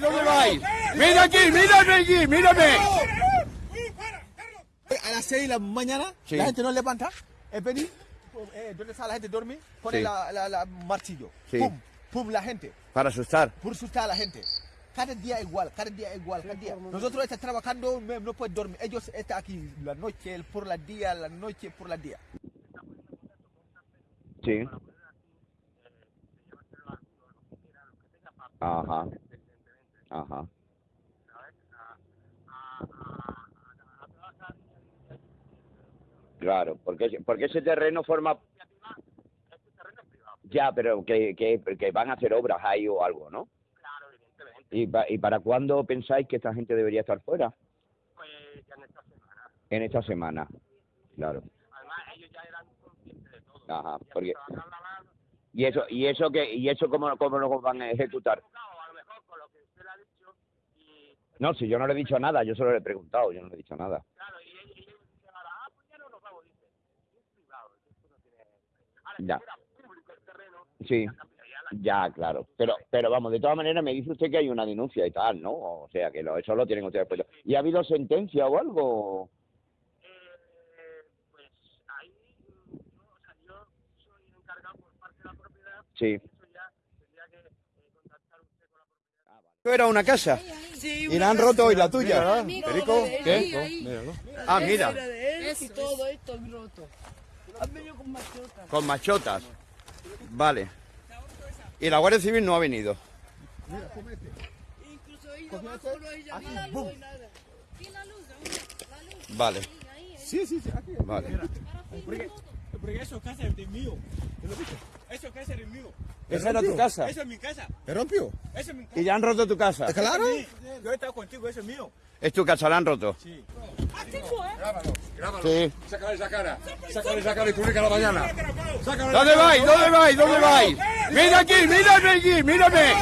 vais? ¿Dónde vais? Mira aquí, mírame aquí, mírame. A las 6 de la mañana, Sí. la gente no levanta, es venir, eh, donde está la gente dormir, pone Sí. la, la, la martillo, Sí. pum, pum, la gente, Para asustar. por asustar a la gente. Cada día igual, cada día igual, cada día. Nosotros estamos trabajando, no, pueden dormir. Ellos están aquí la noche, por la día, la noche, por la día. Sí. Ajá. Ajá. Claro, porque, porque ese terreno forma... Ya, pero que, que, que van a hacer obras ahí o algo, ¿no? Claro, evidentemente. ¿Y, pa- ¿Y para cuándo pensáis que esta gente debería estar fuera? Pues ya en esta semana. En esta semana. Claro. Además, ellos ya eran conscientes de todo. Ajá, porque-. ¿Y eso, y eso, que, y eso cómo, cómo lo van a ejecutar? Claro, a lo mejor con lo que usted le ha dicho y No, si yo no le he dicho nada, yo solo le he preguntado, yo no le he dicho nada. claro, y ellos dicen ahora, ah, pues ya no nos vamos, dice. Es privado, esto no tiene... Ahora, Ya. si fuera público el terreno, Sí. ya claro. Pero, pero vamos, de todas maneras me dice usted que hay una denuncia y tal, ¿no? O sea, que lo, eso lo tienen ustedes puesto. ¿Y ha habido sentencia o algo? Eh, pues ahí, yo, o sea, yo soy encargado por parte de la propiedad, Sí. eso ya tendría que eh, contactar usted con la propiedad. Esto era una casa. Y la han roto hoy la tuya. Perico, ¿qué? Ah, mira, y todo esto es roto. Han venido con machotas. con machotas. Vale. Y la Guardia Civil no ha venido. Incluso ellos abajo no hay llamada, no hay nada. Vale, Sí, sí, sí, aquí. vale. Porque eso casa es de mío. Eso casa es mío. ¿Esa era tu casa? Eso es mi casa. ¿Me rompió? Eso es mi casa. ¿Y ya han roto tu casa? ¿Claro? Yo he estado contigo, eso es mío. ¿Es tu casa? ¿La han roto? Sí. Grábalo, grábalo. Sí. Sácale esa cara. Sácale esa cara y publica la mañana. Sácale ¿Dónde vais? ¿Dónde vais? ¿Dónde vais? Mira aquí, mírame aquí, mírame.